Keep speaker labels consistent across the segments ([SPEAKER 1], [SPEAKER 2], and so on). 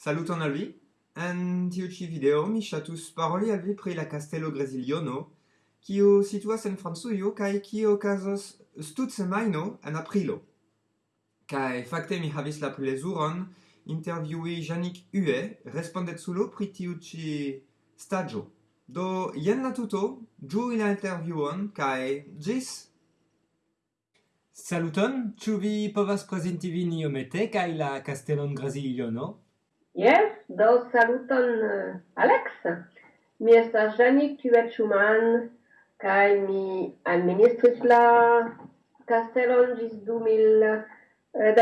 [SPEAKER 1] Saluton al vi! En tiu ci video mi shatus paroli al vi pri la Castello Gresiliono, kiu situas en Francujo kaj kiu okazos semajno en aprilo. Kaj fakte mi havis la plezuron intervjui Janik Hue, respondeculo pri tiu ci stagio. Do jen la tuto, ĝui la intervjuon kaj ĝis!
[SPEAKER 2] Saluton, ĉu vi povas prezenti vin iomete kaj la Castellon Gresiliono?
[SPEAKER 3] Yes, do saluton eh, uh, Alex. Mi estas Jenny Tuet-Schumann, kai mi administris la castelon gis 2010, eh,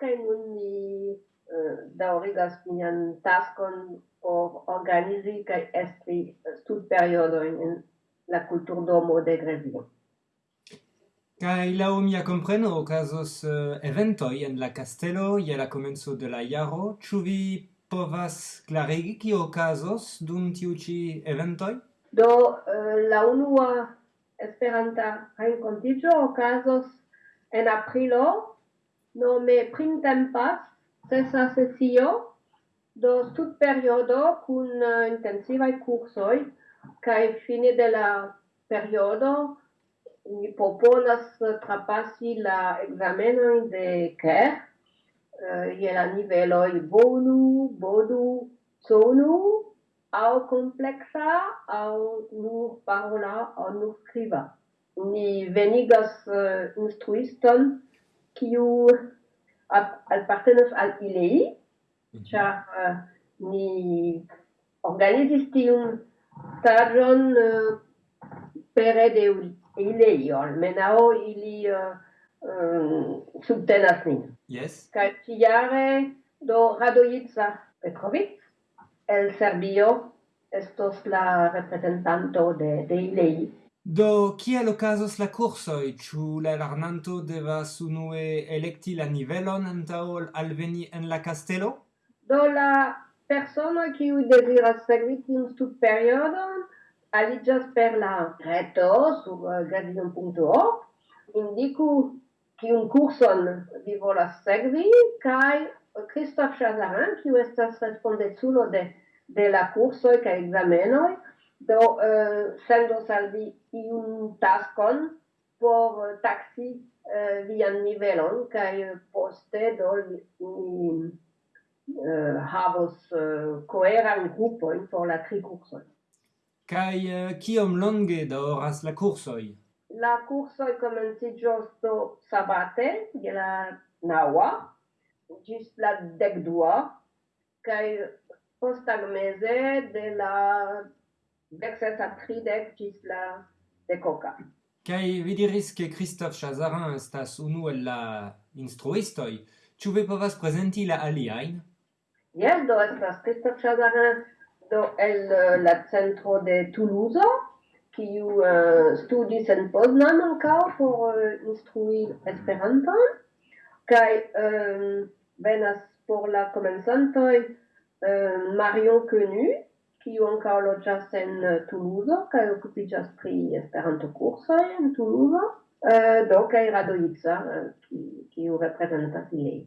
[SPEAKER 3] kai nun mi eh, uh, daurigas mian taskon por organizi kai estri studperiodoin en la culturdomo de Grevio.
[SPEAKER 2] Kai lau mia compreno ocasos uh, eh, eventoi en la castello je la comenzo de la jaro. Ĉu vi povas klarigi kio okazos dum tiu ĉi eventoj?
[SPEAKER 3] Do uh, la unua Esperanta renkontiĝo okazos en aprilo nome printempas sesa sesio do tut periodo kun uh, intensivaj kursoj kaj fine de la periodo mi proponas trapasi la examenojn de CER uh, eh, je la i bonu, bodu, sonu, au complexa, au nur parola, au nur scriva. Ni venigas uh, instruiston kiu alpartenas al ilei, mhm. ĉar eh, uh, ni organizis tiun stagion uh, pere de il est yol, mais nao il y soutenas nin.
[SPEAKER 2] Yes.
[SPEAKER 3] Kaltiare do Radojica Petrovic, el serbio, estos la representanto de, de ilei.
[SPEAKER 2] Do qui è lo caso la corso e chu la larnanto deva su nue electi la nivelon antao al veni en la castello?
[SPEAKER 3] Do la persona qui u desira seguiti un stup periodo aliĝas per la reto sur eh, gavion.org, indiku kiun kurson vi volas sekvi, kaj eh, Christophe Chazarin, kiu estas respondeculo de, de la kursoj kaj ekzamenoj, do uh, sendos al vi iun taskon por taksi uh, vian nivelon, kaj poste do ni uh, havos uh, koeran grupojn por la tri kursoj.
[SPEAKER 2] Kai eh, uh, kiom longe daoras la cursoi?
[SPEAKER 3] La cursoi comenci giusto sabate, de la naua, gis la decdua, kai postag mese de la dexes a tridec gis la decoca.
[SPEAKER 2] Kai vi diris che Christophe Chazarin estas unu el la instruistoi, Ĉu vi povas prezenti la aliajn?
[SPEAKER 3] Jes, do estas Christophe Chazarin do el eh, la centro de Toulouse qui uh, eh, studis en Poznan ankaŭ por uh, instrui Esperanton kaj um, venas por la komencantoj uh, Marion Quenu kiu ankaŭ loĝas en Toulouse kaj okupiĝas pri Esperanto-kursoj en Toulouse uh, do kaj Radovica uh, kiu reprezentas ilin.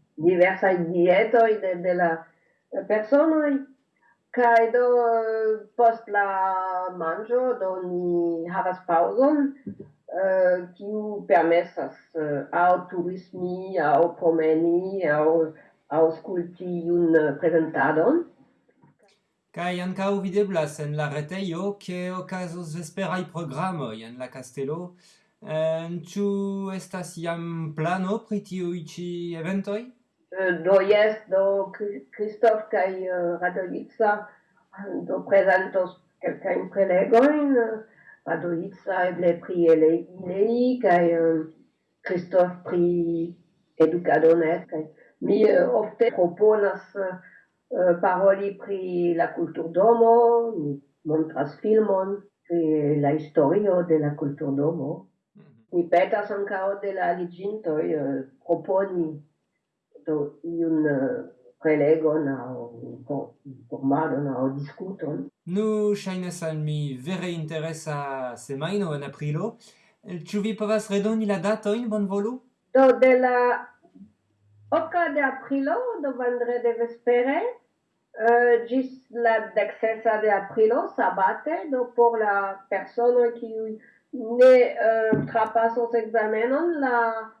[SPEAKER 3] diversa dietoj de, de la personoj, kai do post la manjo do ni havas paŭzon, eh, kiu uh, permesas eh, uh, au turismi, au promeni, aŭ un iun
[SPEAKER 2] prezentadon. Kaj ankaŭ videblas en la retejo, ke okazos vesperaj programoj en la kastelo. Eh, ĉu um, estas jam plano pri tiuj ĉi eventoj?
[SPEAKER 3] Euh, do jest do Krzysztofka i euh, Radolica, do prezentos quelqu'un kolegoin, Radolica eble pri elegi kaj Krzysztof pri educadonet, kaj mi ofte proponas euh, paroli pri la kulturdomo, mi montras filmon pri la historio de la kulturdomo. Mi mhm. petas ankaŭ de la aliĝintoj proponi do iun uh, prelegon au formalon au discuton.
[SPEAKER 2] Nu shainas al mi vere interesa semaino en aprilo. Ciu vi povas redoni la dato in bon volu?
[SPEAKER 3] Do de la oca de aprilo, do vendrede vespere, uh, gis la dexesa de aprilo, sabate, do por la persona qui ne uh, trapassos examenon, la uh,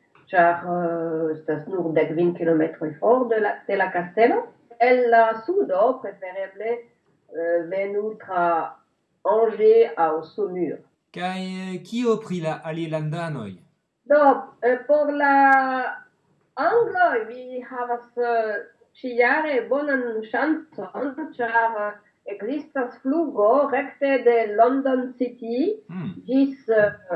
[SPEAKER 3] 290 km ifrån till La Castello. Eller Sudo preferable euh, venutra Angers au Saumur.
[SPEAKER 2] Kaj kio pri euh, la alilandanoj?
[SPEAKER 3] Do, por la angloj vi havas ĉiare euh, bonan ŝancon, ĉar ekzistas flugo rekte de London City ĝis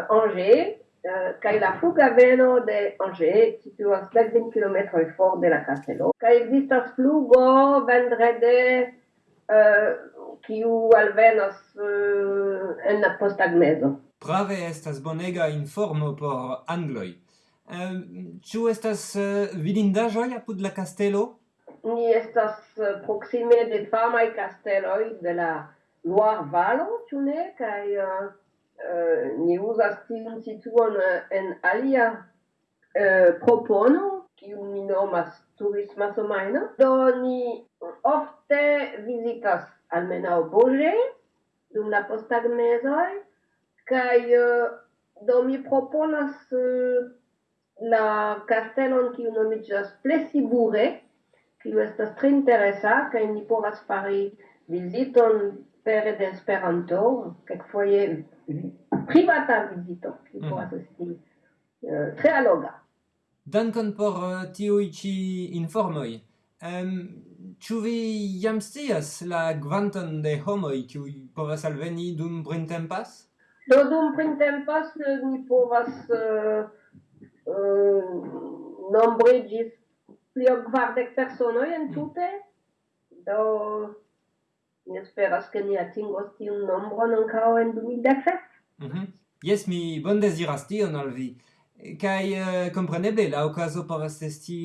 [SPEAKER 3] Angers Euh, kai la flughaveno de Angers situas 20 km for de la castello kai existas flugo vendrede euh, kiu alvenos euh, en la posttagmezo.
[SPEAKER 2] Prave estas bonega informo por Angloi. Ĉu estas vidindaĵoj apud la castello
[SPEAKER 3] Ni estas proksime de famaj kasteloj de la Loire-Valo, ĉu ne? Kaj eh, ni uzas tiun situon eh, en alia eh, propono, kiu mi nomas turisma somajno. Do ni ofte vizitas almenaŭ Boĝe dum la posttagmezoj kaj uh, do mi proponas uh, la kastelon kiu nomiĝas Plesibure, kiu estas tre interesa kaj ni povas fari viziton pere de Esperanto, kelkfoje privata vizito, ki povas mhm. esti euh, tre alloga.
[SPEAKER 2] Dankon por euh, tiuj ĉi. Ĉu vi jam scias la kvanton de homoj kiuj povas alveni dum printempas?
[SPEAKER 3] Do dum printempas eh, ni eh, eh, nombre ĝis pli ol kvardek personoj entute. Mhm. n'esperas que ni atingos tiun nombron ancao en 2017?
[SPEAKER 2] Mm -hmm. Yes, mi bon desiras tion al vi. Kai uh, eh, compreneble, la ocaso povas esti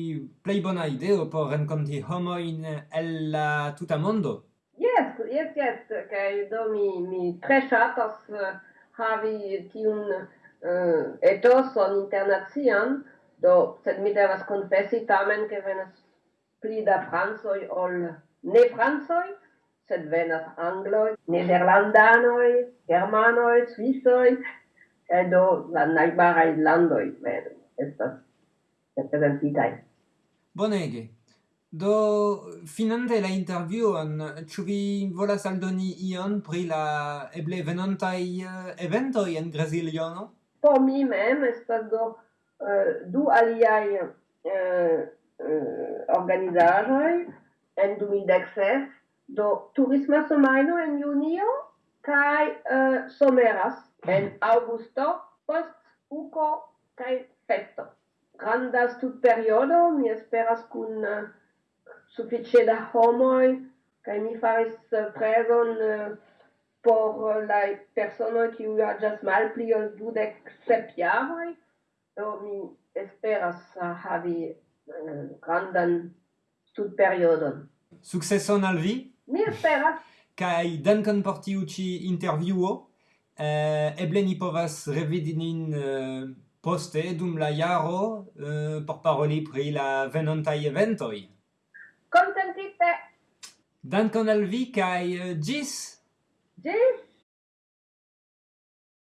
[SPEAKER 2] plei bona ideo por renconti homoin el la uh, tuta mondo.
[SPEAKER 3] Yes, yes, yes. Kai do mi, mi tre chatas uh, eh, havi tiun eh, uh, etoson internacian, do sed mi devas confessi tamen che venas pli da fransoi ol ne fransoi, sed venas angloj, nederlandanoj, germanoj, svisoj, kaj do la najbaraj landoj vere estas reprezentitaj.
[SPEAKER 2] Bonege. Do finante la intervjuon, ĉu vi volas aldoni ion pri la eble venontaj eh, eventoj en Brazilio? No?
[SPEAKER 3] Por mi mem estas do uh, du aliaj uh, uh, organizaĵoj en 2016 Do turisma somaino en junio kai uh, someras en augusto post uko kai festo. Granda studperiodo, mi esperas kun uh, sufiĉe da homoj kai mi faris uh, prezon uh, por uh, la ki u aĝas malpli ol dudek sep jaroj. Do mi esperas uh, havi uh, grandan studperiodon.
[SPEAKER 2] Successon al vi!
[SPEAKER 3] Mi esperas.
[SPEAKER 2] Kai dankon por tiu ĉi intervjuo. Eh, eble ni povas revidi nin eh, poste dum la jaro eh, por paroli pri la venontaj eventoj.
[SPEAKER 3] Kontentite.
[SPEAKER 2] Dankon al vi kaj eh, ĝis.
[SPEAKER 3] Ĝis.